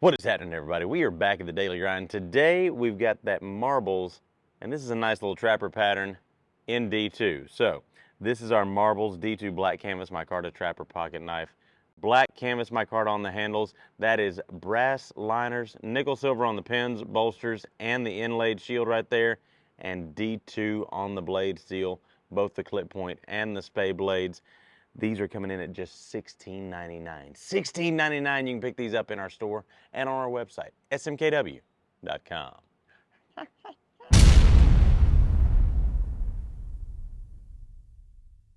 What is happening, everybody? We are back at the Daily Grind. Today, we've got that marbles, and this is a nice little trapper pattern in D2. So, this is our marbles D2 black canvas micarta trapper pocket knife. Black canvas micarta on the handles. That is brass liners, nickel silver on the pins, bolsters, and the inlaid shield right there, and D2 on the blade steel, both the clip point and the spey blades. These are coming in at just $16.99. $16.99. You can pick these up in our store and on our website, smkw.com.